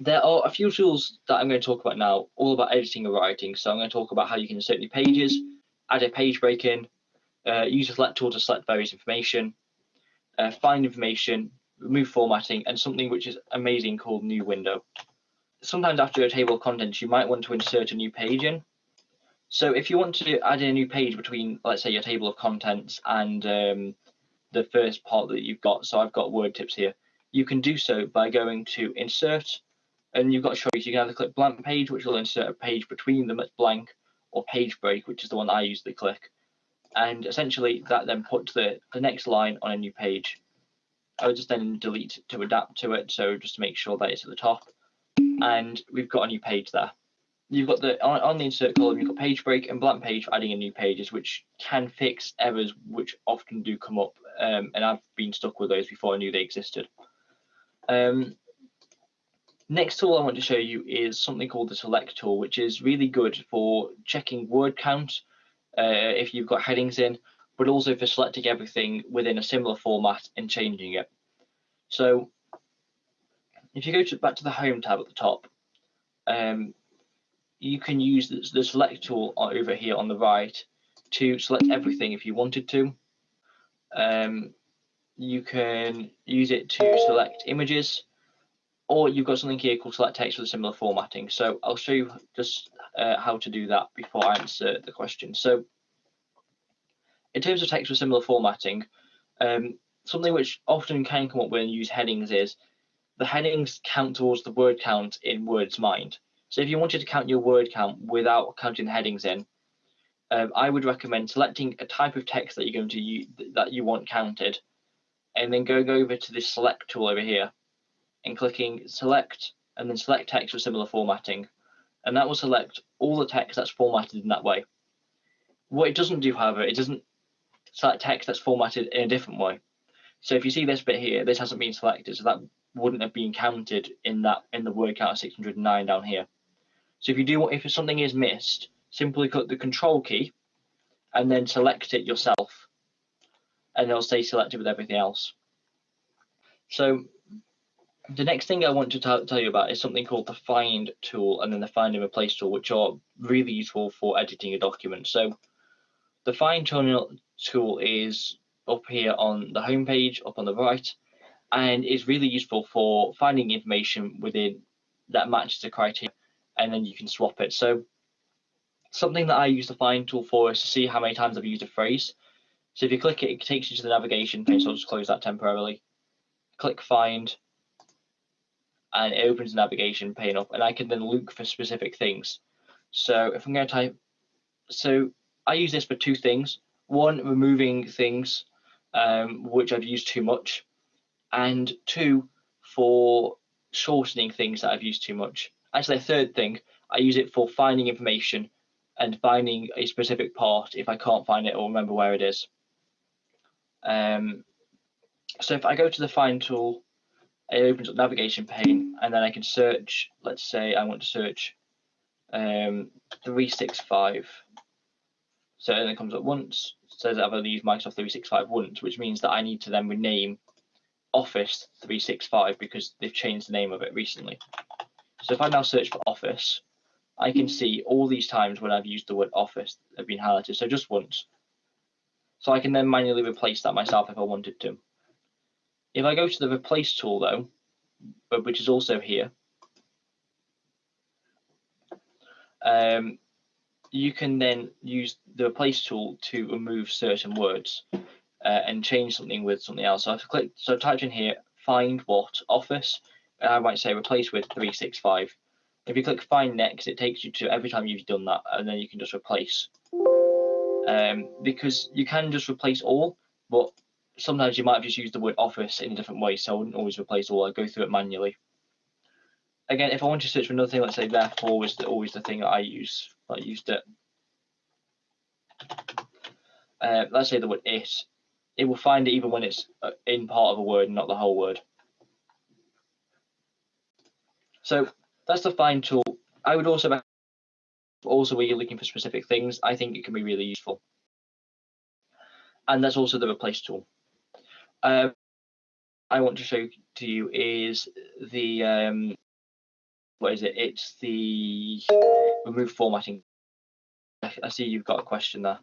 there are a few tools that I'm going to talk about now, all about editing and writing. So I'm going to talk about how you can insert new pages, add a page break in, uh, use a select tool to select various information, uh, find information, remove formatting, and something which is amazing called new window. Sometimes after a table of contents, you might want to insert a new page in. So if you want to add a new page between, let's say, your table of contents and um, the first part that you've got, so I've got word tips here, you can do so by going to insert and you've got a choice. You can either click blank page, which will insert a page between them that's blank, or page break, which is the one I usually click. And essentially that then puts the, the next line on a new page. I would just then delete to adapt to it, so just to make sure that it's at the top. And we've got a new page there. You've got the on, on the insert column, you've got page break and blank page for adding in new pages, which can fix errors which often do come up. Um, and I've been stuck with those before I knew they existed. Um, Next tool I want to show you is something called the select tool, which is really good for checking word count uh, if you've got headings in, but also for selecting everything within a similar format and changing it. So if you go to, back to the home tab at the top, um, you can use the, the select tool over here on the right to select everything if you wanted to. Um, you can use it to select images or you've got something here called select text with a similar formatting. So I'll show you just uh, how to do that before I answer the question. So in terms of text with similar formatting, um, something which often can come up when you use headings is the headings count towards the word count in Word's mind. So if you wanted to count your word count without counting the headings in, um, I would recommend selecting a type of text that you're going to use that you want counted, and then going over to this select tool over here and clicking select and then select text with similar formatting. And that will select all the text that's formatted in that way. What it doesn't do, however, it doesn't select text that's formatted in a different way. So if you see this bit here, this hasn't been selected, so that wouldn't have been counted in that in the word count of 609 down here. So if you do if something is missed, simply click the control key and then select it yourself. And it'll stay selected with everything else. So the next thing I want to tell you about is something called the find tool and then the find and replace tool, which are really useful for editing a document. So the find tool is up here on the home page, up on the right, and is really useful for finding information within that matches the criteria, and then you can swap it. So something that I use the find tool for is to see how many times I've used a phrase. So if you click it, it takes you to the navigation page, so I'll just close that temporarily. Click find, and it opens the navigation pane up and I can then look for specific things. So if I'm going to type, so I use this for two things. One, removing things um, which I've used too much, and two, for shortening things that I've used too much. Actually, a third thing, I use it for finding information and finding a specific part if I can't find it or remember where it is. Um, so if I go to the find tool it opens up navigation pane and then I can search, let's say I want to search um, 365. So it comes up once, says I've only used Microsoft 365 once, which means that I need to then rename Office 365 because they've changed the name of it recently. So if I now search for Office, I can see all these times when I've used the word Office have been highlighted, so just once. So I can then manually replace that myself if I wanted to. If I go to the replace tool though, which is also here, um, you can then use the replace tool to remove certain words uh, and change something with something else. So I've clicked, so I've typed in here, find what office, and I might say replace with 365. If you click find next, it takes you to every time you've done that, and then you can just replace. Um, because you can just replace all, but sometimes you might have just used the word office in a different way, so I wouldn't always replace all, I'd go through it manually. Again, if I want to search for another thing, let's say therefore was the, always the thing that I use, I used it. Uh, let's say the word it, it will find it even when it's uh, in part of a word, not the whole word. So that's the find tool. I would also also where you're looking for specific things, I think it can be really useful. And that's also the replace tool. Uh, I want to show to you is the um, what is it? It's the remove formatting. I see you've got a question there.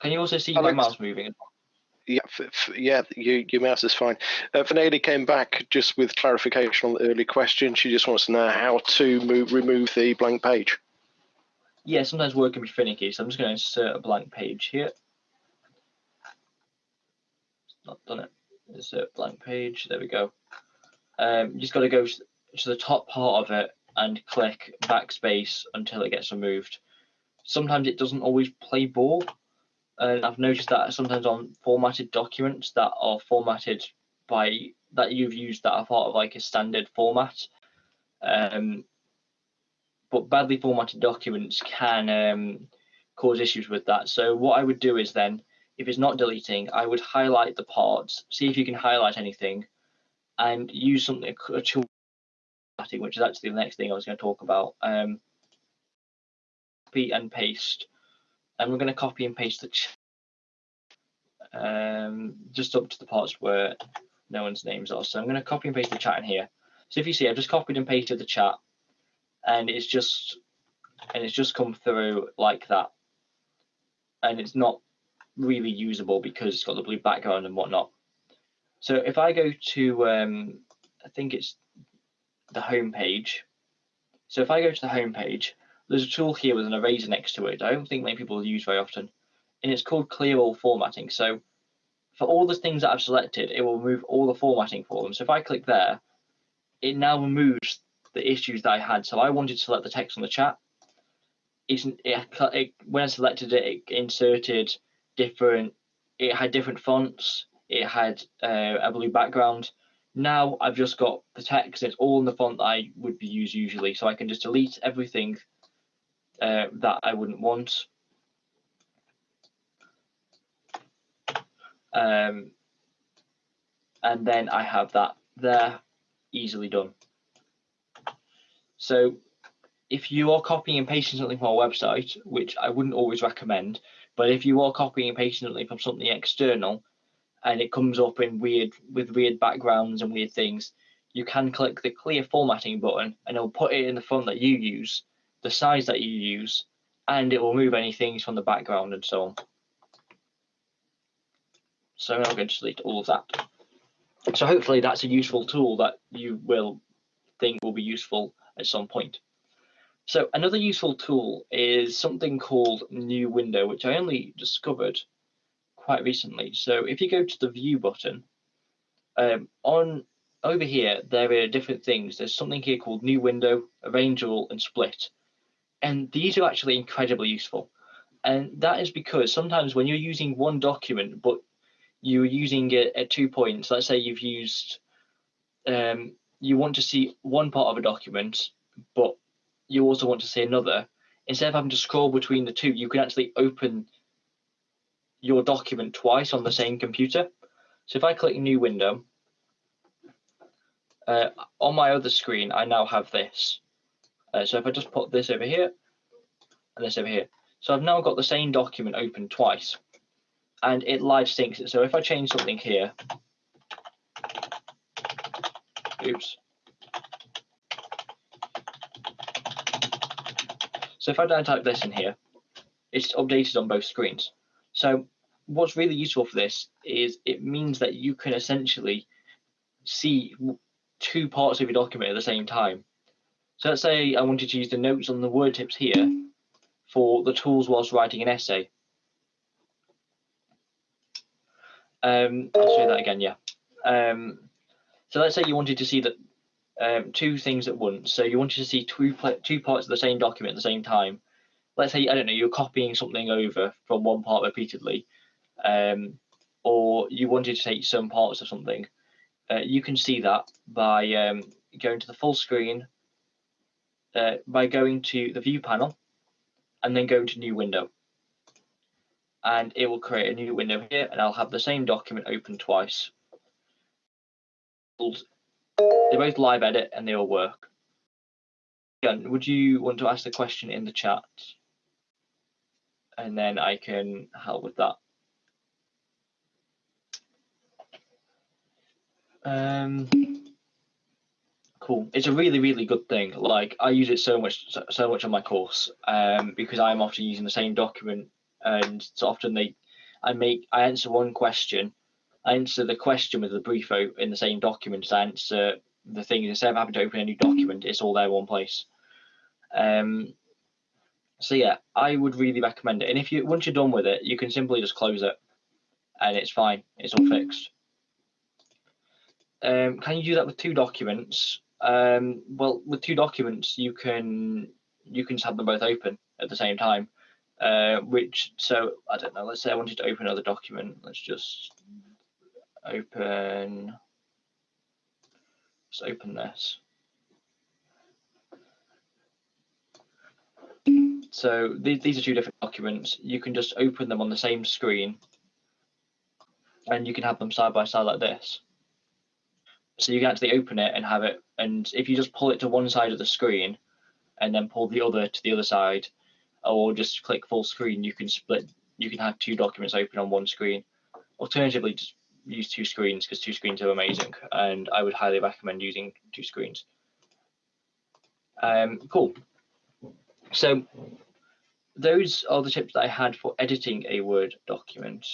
Can you also see Alex, my mouse moving? Yeah, yeah, you, your mouse is fine. Uh, Vanelli came back just with clarification on the early question. She just wants to know how to move, remove the blank page. Yeah, sometimes Word can be finicky, so I'm just going to insert a blank page here. Not done it. Insert blank page. There we go. Um, you just got to go to the top part of it and click backspace until it gets removed. Sometimes it doesn't always play ball, and I've noticed that sometimes on formatted documents that are formatted by that you've used that are part of like a standard format. Um, but badly formatted documents can um, cause issues with that. So what I would do is then, if it's not deleting, I would highlight the parts, see if you can highlight anything, and use something a tool which is actually the next thing I was going to talk about. Um, copy and paste, and we're going to copy and paste the um, just up to the parts where no one's names are. So I'm going to copy and paste the chat in here. So if you see, I've just copied and pasted the chat, and it's just and it's just come through like that, and it's not really usable because it's got the blue background and whatnot. So if I go to, um, I think it's the home page. So if I go to the home page, there's a tool here with an eraser next to it. I don't think many people use very often, and it's called Clear All Formatting. So for all the things that I've selected, it will remove all the formatting for them. So if I click there, it now removes the issues that I had. So I wanted to select the text on the chat. It, it, when I selected it, it inserted different. It had different fonts. It had uh, a blue background. Now I've just got the text. It's all in the font that I would be used usually, so I can just delete everything uh, that I wouldn't want. Um, and then I have that there, easily done. So if you are copying and pasting something from our website, which I wouldn't always recommend, but if you are copying something from something external, and it comes up in weird with weird backgrounds and weird things, you can click the clear formatting button and it'll put it in the font that you use, the size that you use, and it will remove any things from the background and so on. So I'm going to delete all of that. So hopefully that's a useful tool that you will think will be useful at some point. So another useful tool is something called New Window, which I only discovered quite recently. So if you go to the View button, um, on over here there are different things. There's something here called New Window, Arrange All, and Split, and these are actually incredibly useful. And that is because sometimes when you're using one document, but you're using it at two points, let's say you've used, um, you want to see one part of a document, but you also want to see another, instead of having to scroll between the two, you can actually open your document twice on the same computer. So if I click new window, uh, on my other screen, I now have this. Uh, so if I just put this over here and this over here, so I've now got the same document open twice and it live syncs it. So if I change something here, oops. So if I type this in here, it's updated on both screens. So what's really useful for this is it means that you can essentially see two parts of your document at the same time. So let's say I wanted to use the notes on the word tips here for the tools whilst writing an essay. Um, I'll show you that again, yeah. Um, so let's say you wanted to see that um, two things at once. So you wanted to see two two parts of the same document at the same time. Let's say I don't know you're copying something over from one part repeatedly, um, or you wanted to take some parts of something. Uh, you can see that by um, going to the full screen, uh, by going to the view panel, and then going to new window and it will create a new window here and I'll have the same document open twice. They both live edit and they all work. Again, would you want to ask the question in the chat? And then I can help with that. Um, cool. It's a really, really good thing. Like I use it so much, so, much on my course, um, because I'm often using the same document, and so often they, I make, I answer one question, answer the question with the brief in the same document I answer the thing. Instead of having to open a new document, it's all there one place. Um, so yeah, I would really recommend it. And if you once you're done with it, you can simply just close it, and it's fine. It's all fixed. Um, can you do that with two documents? Um, well, with two documents, you can you can just have them both open at the same time. Uh, which so I don't know. Let's say I wanted to open another document. Let's just open. Let's open this. So these, these are two different documents. You can just open them on the same screen and you can have them side by side like this. So you can actually open it and have it, and if you just pull it to one side of the screen and then pull the other to the other side, or just click full screen, you can split, you can have two documents open on one screen. Alternatively, just use two screens because two screens are amazing, and I would highly recommend using two screens. Um, cool. So those are the tips that I had for editing a Word document.